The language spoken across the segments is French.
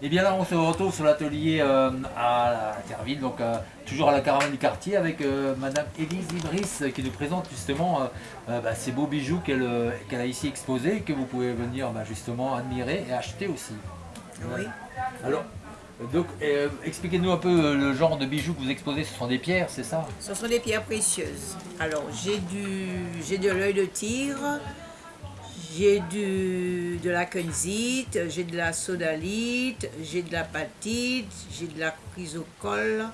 Et bien là, on se retrouve sur l'atelier euh, à Terville, donc euh, toujours à la caravane du quartier avec euh, Madame Élise Ibris qui nous présente justement bah, ces beaux bijoux qu'elle a ici exposés que vous pouvez venir bah, justement admirer et acheter aussi. Oui. Alors, donc, expliquez-nous un peu le genre de bijoux que vous exposez. Ce sont des pierres, c'est ça? Ce sont des pierres précieuses. Alors, j'ai de l'œil de tigre, j'ai de la kunzite, j'ai de la sodalite, j'ai de la patite, j'ai de la chrysocole,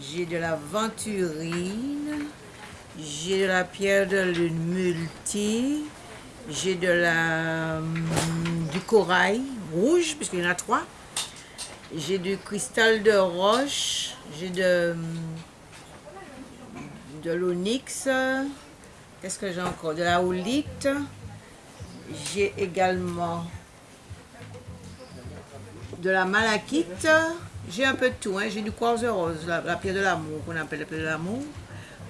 j'ai de la venturine, j'ai de la pierre de lune multi, j'ai de la hum, du corail rouge, puisqu'il y en a trois, j'ai du cristal de roche, j'ai de, hum, de l'onyx, qu'est-ce que j'ai encore? De la houlite, j'ai également de la malachite. J'ai un peu de tout. Hein. J'ai du quartz rose, la, pierre de l'amour, qu'on appelle la pierre de l'amour.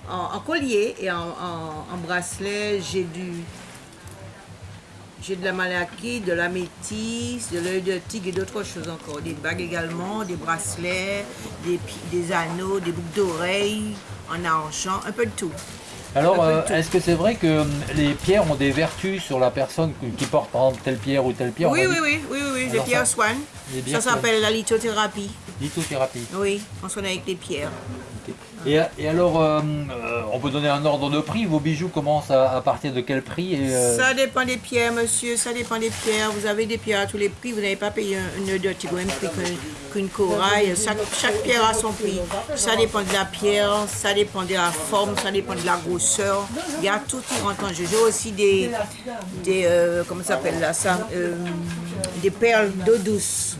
En, collier et en, bracelet, j'ai du... J'ai de la malachite, de la métisse, de l'œil de tigre et d'autres choses encore. Des bagues également, des bracelets, des, des anneaux, des boucles d'oreilles en argent, un peu de tout. Alors, euh, est-ce que c'est vrai que euh, les pierres ont des vertus sur la personne qui porte par exemple telle pierre ou telle pierre Oui, oui, oui, oui, oui, les pierres soignent. Ça s'appelle la lithothérapie. Lithothérapie. Oui, on soigne avec les pierres. Et, alors, euh, euh, on peut donner un ordre de prix Vos bijoux commencent à, partir de quel prix euh, Ça dépend des pierres, monsieur, ça dépend des pierres. Vous avez des pierres à tous les prix, vous n'avez pas payé un, nœud de au même prix qu'une corail. Chaque, pierre a son prix. Ça dépend de la pierre, ça dépend de la forme, ça dépend de la grosseur. Il y a tout qui rentre en jeu. J'ai aussi des, des comment s'appelle là, ça des perles d'eau douce.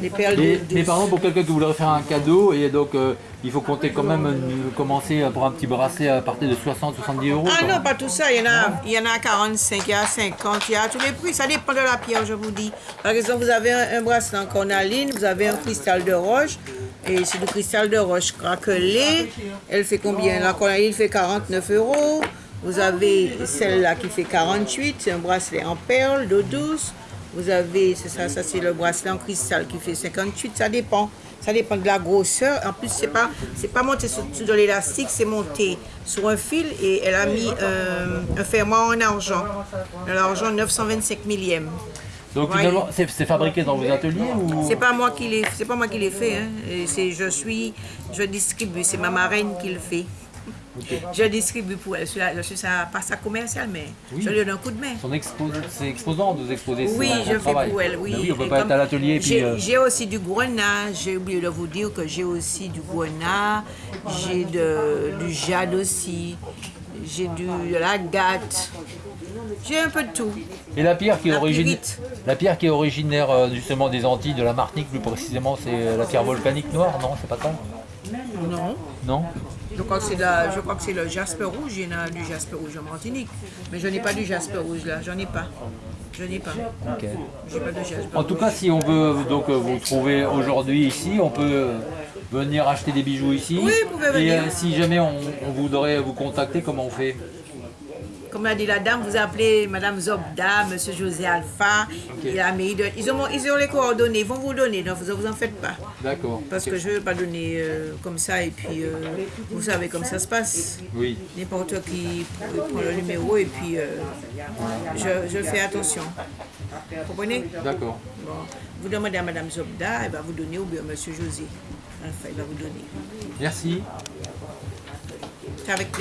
Des perles d'eau douce. Mais par exemple, pour quelqu'un qui voudrait faire un cadeau, et donc euh, il faut compter quand même euh, commencer pour un petit bracelet à partir de 60-70 euros. Ah non, pas tout ça. Il y, en a, il y en a 45, il y a 50, il y a tous les prix. Ça dépend de la pierre, je vous dis. Par exemple, vous avez un, bracelet en cornaline, vous avez un cristal de roche. Et c'est du cristal de roche craquelé. Elle fait combien? La cornaline fait 49 euros. Vous avez celle-là qui fait 48, c'est un bracelet en perles d'eau douce. Vous avez, c'est ça, ça c'est le bracelet en cristal qui fait 58, ça dépend. Ça dépend de la grosseur. En plus, c'est pas, c'est pas monté sur, de l'élastique, c'est monté sur un fil et elle a mis euh, un fermoir en argent. L'argent 925 millième. Donc finalement, c'est fabriqué dans vos ateliers ou? C'est pas moi qui l'ai, c'est pas moi qui l'ai fait. Hein. C'est, je suis, je distribue. C'est ma marraine qui le fait. Je distribue pour elle. Je suis sa, pas sa commerciale, mais je lui donne un coup de main. C'est exposant de vous exposer Oui, je fais pour elle, oui. Ben on peut pas être à l'atelier. Euh, j'ai aussi du grenat, j'ai oublié de vous dire que j'ai aussi du grenat, j'ai du jade aussi, j'ai de la gâte. J'ai un peu de tout. Et la pierre qui est, originaire, la pierre qui est originaire euh, justement des Antilles, de la Martinique plus précisément, c'est la pierre volcanique noire, non C'est pas ça? Non. Non? Je crois que c'est je crois que c'est le jasper rouge, il y en a du jasper rouge en Martinique. Mais je n'ai pas du jasper rouge là, j'en ai pas. Je n'ai pas. Ok. Pas de en tout cas, si on veut donc euh, vous trouver aujourd'hui ici, on peut venir acheter des bijoux ici. Oui, vous pouvez venir. Et euh, si jamais on, on voudrait vous contacter, comment on fait? Comme a dit la dame, vous appelez Madame Zobda, Monsieur José Alpha, ils, ont, ils ont les coordonnées, ils vont vous donner, donc vous en faites pas. D'accord. Parce que je ne veux pas donner euh, comme ça et puis euh, vous savez comme ça se passe. Oui. N'importe qui prend le numéro et puis euh, je, fais attention. Vous comprenez? D'accord. Bon. Vous demandez à Madame Zobda, elle va vous donner ou bien Monsieur José Alpha, il va vous donner. Merci. C'est avec plaisir.